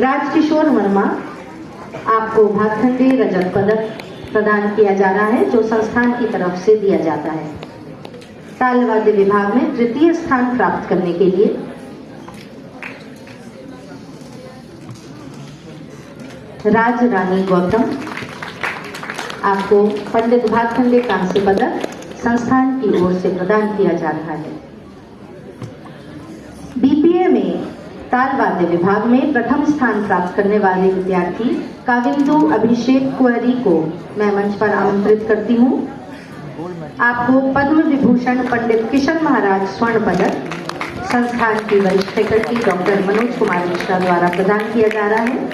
राजकिशोर वर्मा, आपको भातखंडे रजत पदक प्रदान किया जा रहा है, जो संस्थान की तरफ़ से दिया जाता है। तालवाद्य विभाग में तृतीय स्थान प्राप्त करने के लिए। राज रानी गौतम, आपको पंडित भातखंडे कांस्य पदक संस्थान की ओर से प्रदान किया जा रहा है बीपीए में ताल वाद्य विभाग में प्रथम स्थान प्राप्त करने वाले विद्यार्थी काविंदु अभिषेक कुरी को मैं मंच पर आमंत्रित करती हूँ। आपको पद्म विभूषण पंडित किशन महाराज स्वर्ण पदक, संस्थान की वरिष्ठ फैकल्टी डॉक्टर मनोज कुमार मिश्रा द्वारा प्रदान किया जा रहा है।